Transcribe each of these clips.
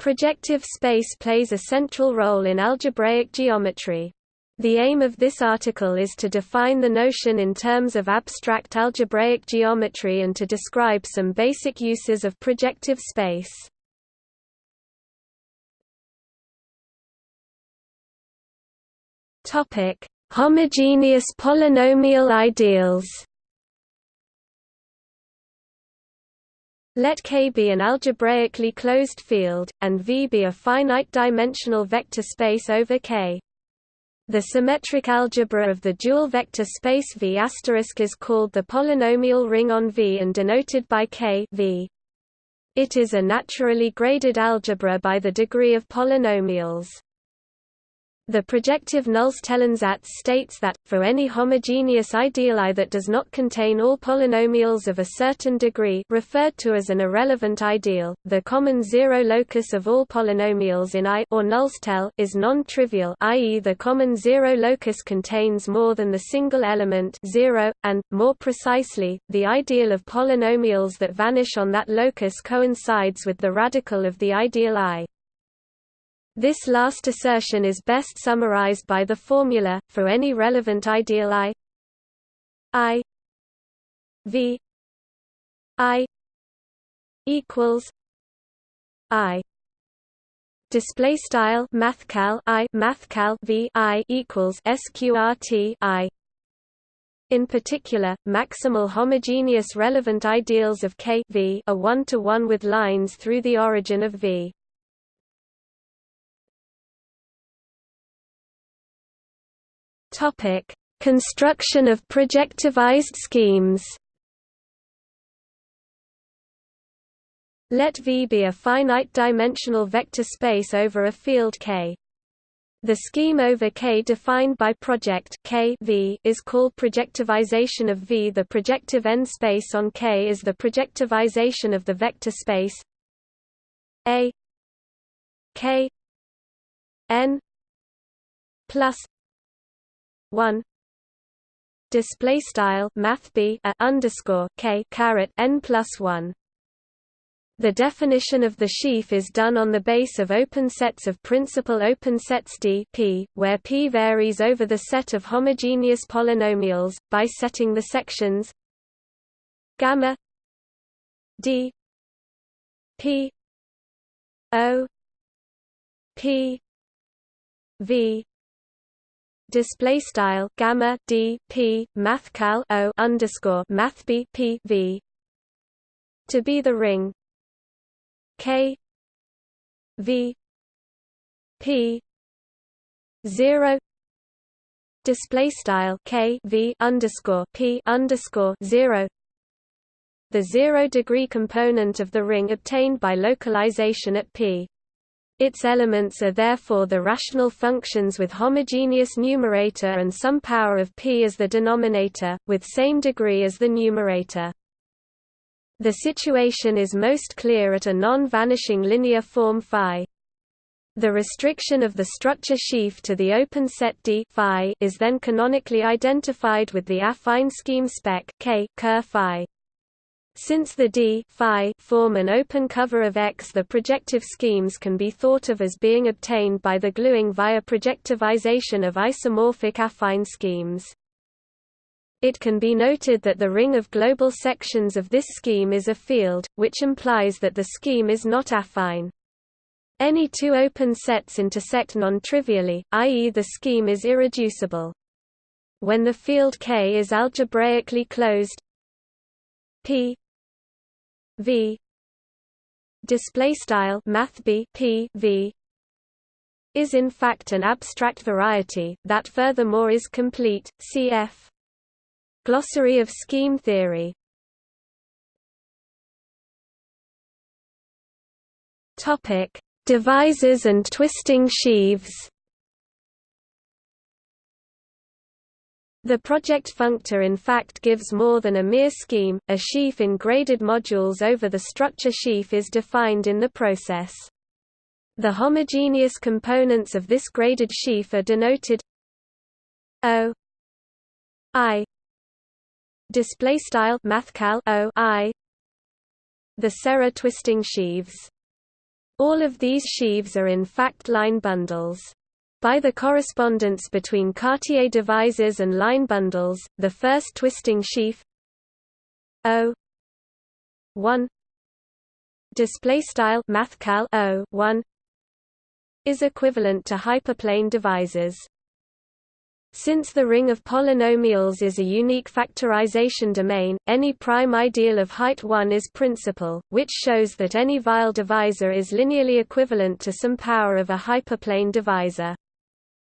Projective space plays a central role in algebraic geometry. The aim of this article is to define the notion in terms of abstract algebraic geometry and to describe some basic uses of projective space. Homogeneous polynomial ideals. Let K be an algebraically closed field, and V be a finite-dimensional vector space over K. The symmetric algebra of the dual vector space V is called the polynomial ring on V and denoted by K v. It is a naturally graded algebra by the degree of polynomials. The projective Nullstellensatz states that, for any homogeneous ideal I that does not contain all polynomials of a certain degree referred to as an irrelevant ideal, the common zero locus of all polynomials in I or Nullstelle is non-trivial i.e. the common zero locus contains more than the single element zero, and, more precisely, the ideal of polynomials that vanish on that locus coincides with the radical of the ideal I. This last assertion is best summarized by the formula, for any relevant ideal I I V I equals I display style mathcal I mathcal V I equals sqrt I in particular, maximal homogeneous relevant ideals of K v are one-to-one -one with lines through the origin of V. Topic: Construction of projectivized schemes. Let V be a finite-dimensional vector space over a field K. The scheme over K defined by project K v is called projectivization of V. The projective n-space on K is the projectivization of the vector space A K n plus 1 display style math b a underscore k caret n plus 1 the definition of the sheaf is done on the base of open sets of principal open sets D P, where P varies over the set of homogeneous polynomials, by setting the sections gamma D P O P V display style gamma d p mathcal o underscore math b p v. To be the ring. K. V. P. zero. Display style k v underscore p underscore zero. The zero degree component of the ring obtained by localization at p its elements are therefore the rational functions with homogeneous numerator and some power of p as the denominator, with same degree as the numerator. The situation is most clear at a non-vanishing linear form phi. The restriction of the structure sheaf to the open set D phi is then canonically identified with the affine scheme spec K ker phi. Since the d phi form an open cover of X the projective schemes can be thought of as being obtained by the gluing via projectivization of isomorphic affine schemes. It can be noted that the ring of global sections of this scheme is a field, which implies that the scheme is not affine. Any two open sets intersect non-trivially, i.e. the scheme is irreducible. When the field K is algebraically closed P. V. Display style math b p. V. is in fact an abstract variety that furthermore is complete cf. Glossary of scheme theory. Topic. Divisors and twisting sheaves The project functor in fact gives more than a mere scheme, a sheaf in graded modules over the structure sheaf is defined in the process. The homogeneous components of this graded sheaf are denoted O I display style mathcal O I the Serre twisting sheaves All of these sheaves are in fact line bundles. By the correspondence between Cartier divisors and line bundles, the first twisting sheaf O 1 display style mathcal O 1 is equivalent to hyperplane divisors. Since the ring of polynomials is a unique factorization domain, any prime ideal of height 1 is principal, which shows that any Weil divisor is linearly equivalent to some power of a hyperplane divisor.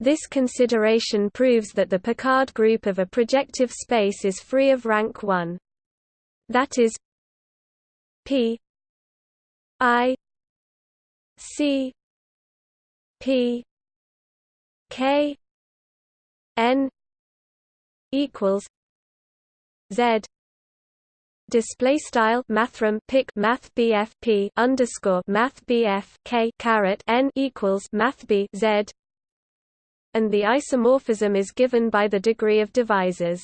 This consideration proves that the Picard group of a projective space is free of rank 1. That is P I C P K N equals Z display style mathrm pic math BF P underscore math BF K caret N equals math B Z and the isomorphism is given by the degree of divisors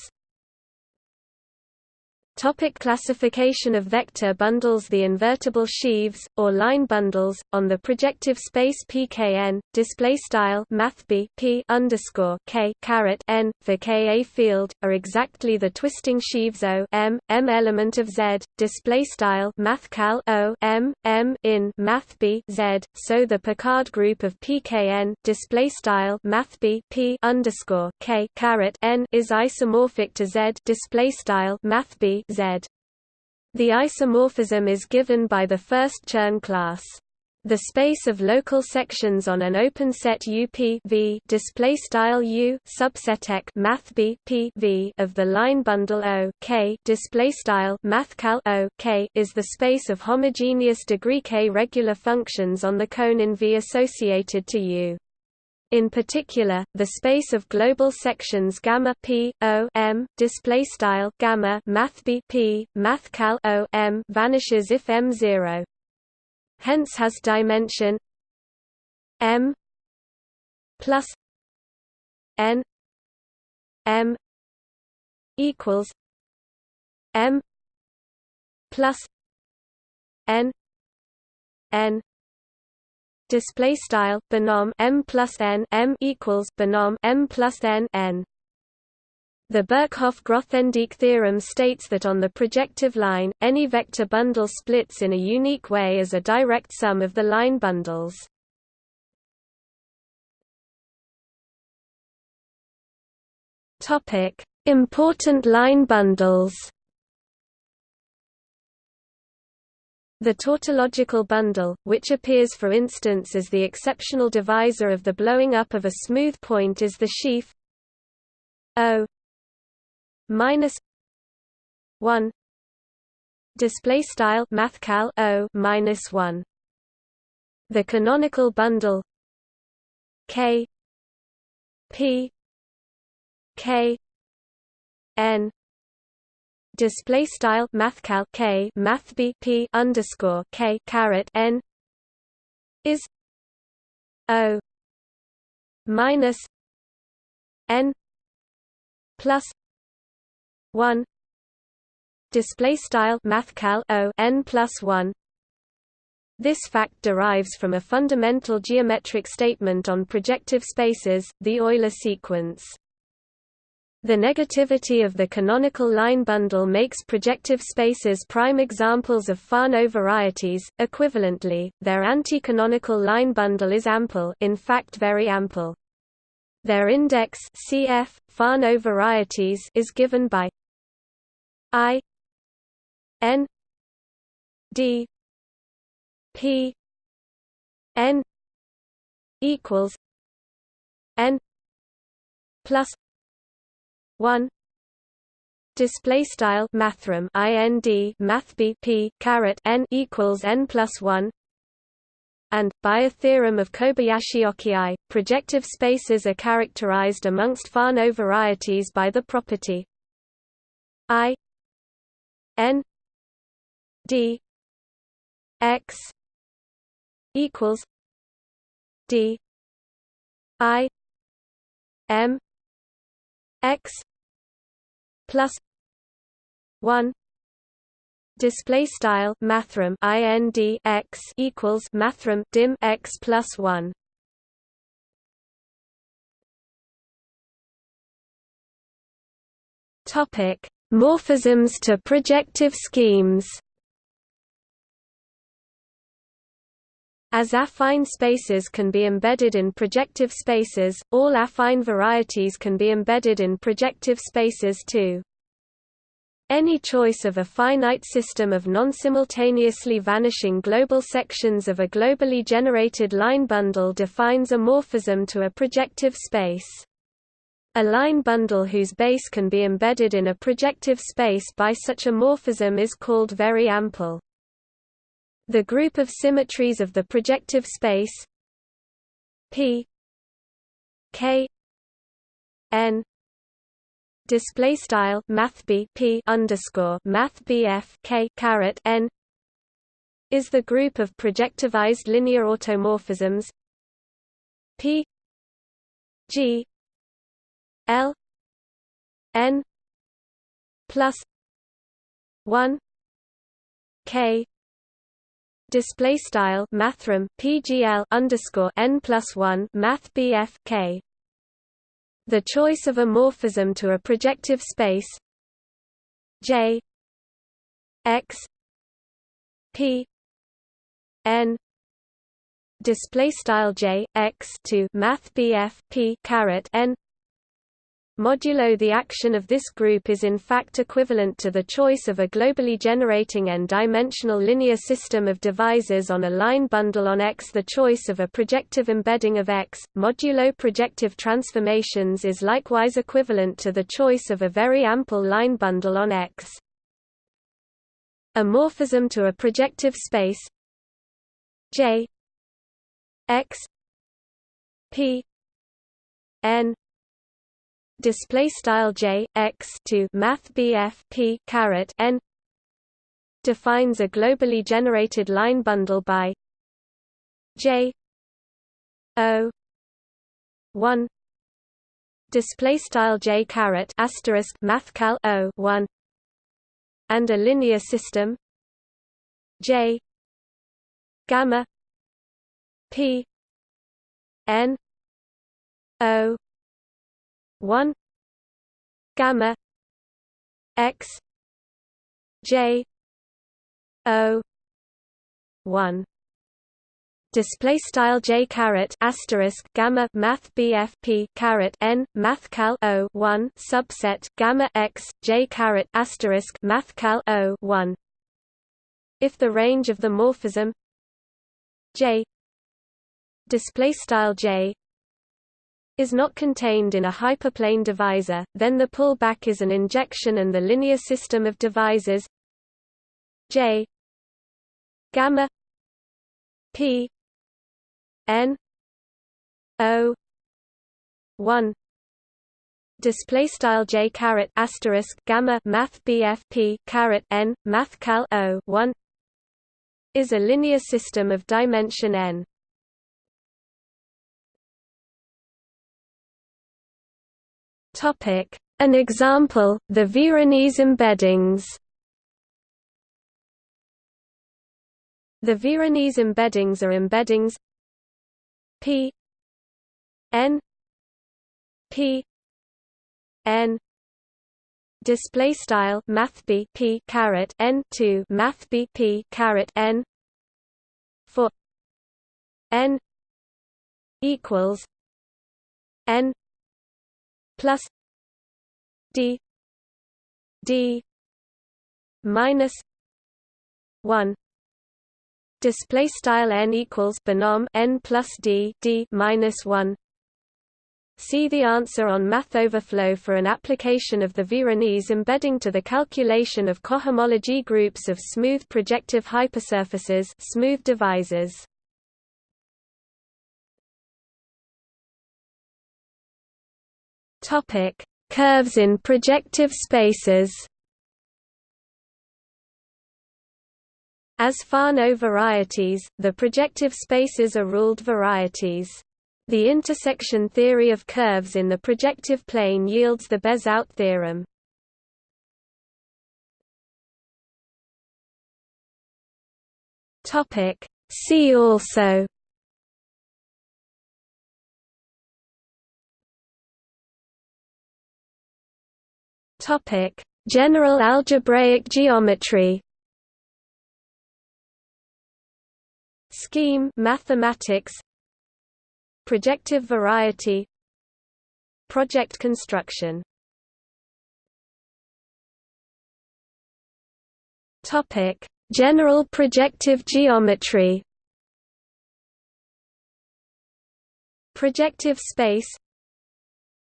Topic classification of vector bundles The invertible sheaves, or line bundles, on the projective space pkn, display style mathb p underscore k caret n for Ka field, are exactly the twisting sheaves O m m element of Z, display style mathcal O m m in mathb Z. So the Picard group of pkn, display style mathb p underscore k caret n is isomorphic to Z, display style mathb The isomorphism is given by the first Chern class. The space of local sections on an open set UP v display style U subset math B P v of the line bundle O K display style O K is the space of homogeneous degree K regular functions on the cone in V associated to U. In particular, the space of global sections gamma p o m display style gamma math b p math cal o m vanishes if m zero. Hence has dimension m plus n m equals m plus n n display style binom m plus n m equals binom m plus n n. The Birkhoff-Grothendieck theorem states that on the projective line, any vector bundle splits in a unique way as a direct sum of the line bundles. Important line bundles. The tautological bundle, which appears for instance as the exceptional divisor of the blowing up of a smooth point is the sheaf O minus one display style mathcal O minus one. The canonical bundle K P K N display style mathcal k math b p underscore k caret n is o minus n plus one display style mathcal o n plus one. This fact derives from a fundamental geometric statement on projective spaces, the Euler sequence. The negativity of the canonical line bundle makes projective spaces prime examples of Fano varieties. Equivalently, their anti-canonical line bundle is ample, in fact very ample. Their index cf Fano varieties is given by i n d p n equals n plus 1 display style mathrm ind math bp caret n equals n plus 1 and, by a theorem of Kobayashi-Oki, projective spaces are characterized amongst Fano varieties by the property. I. N. D. X. equals d. I. M. X plus 1 display style mathrm ind x equals mathrm dim x plus 1 topic morphisms to projective schemes As affine spaces can be embedded in projective spaces, all affine varieties can be embedded in projective spaces too. Any choice of a finite system of non-simultaneously vanishing global sections of a globally generated line bundle defines a morphism to a projective space. A line bundle whose base can be embedded in a projective space by such a morphism is called very ample. The group of symmetries of the projective space P K N display style math b p underscore math caret n is the group of projectivized linear automorphisms p g l n plus 1 k display style mathrm pgl underscore n plus 1 math bf k. The choice of a morphism to a projective space. J. X. P. N. Display style j x to math bf p caret n Modulo the action of this group is in fact equivalent to the choice of a globally generating n-dimensional linear system of divisors on a line bundle on X. The choice of a projective embedding of X, modulo projective transformations is likewise equivalent to the choice of a very ample line bundle on X. A morphism to a projective space J X P N display style j x to math bf p caret n defines a globally generated line bundle by j o 1 display style j caret asterisk mathcal o 1 and a linear system j gamma p n o 1 gamma x j o 1 display style j caret asterisk gamma math bfp caret n math cal o 1 subset gamma x j caret asterisk math cal o 1 if the range of the morphism j. Display style j is not contained in a hyperplane divisor, then the pullback is an injection and the linear system of divisors J gamma P N O one display style j caret asterisk gamma math bf p caret n math cal o 1 is a linear system of dimension n Topic: An example, the Veronese embeddings. The Veronese embeddings are embeddings P N P N display style math b p caret n 2 math b p caret n for n equals n plus d d minus 1 display style n equals binom n plus d d minus 1 See the answer on Math Overflow for an application of the Veronese embedding to the calculation of cohomology groups of smooth projective hypersurfaces smooth divisors. Topic: Curves in projective spaces. As Fano varieties, the projective spaces are ruled varieties. The intersection theory of curves in the projective plane yields the Bezout theorem. See also Topic. General algebraic geometry. Scheme mathematics. Projective variety. Project construction. Topic. General projective geometry. Projective space.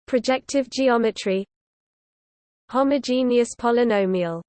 Projective geometry Homogeneous polynomial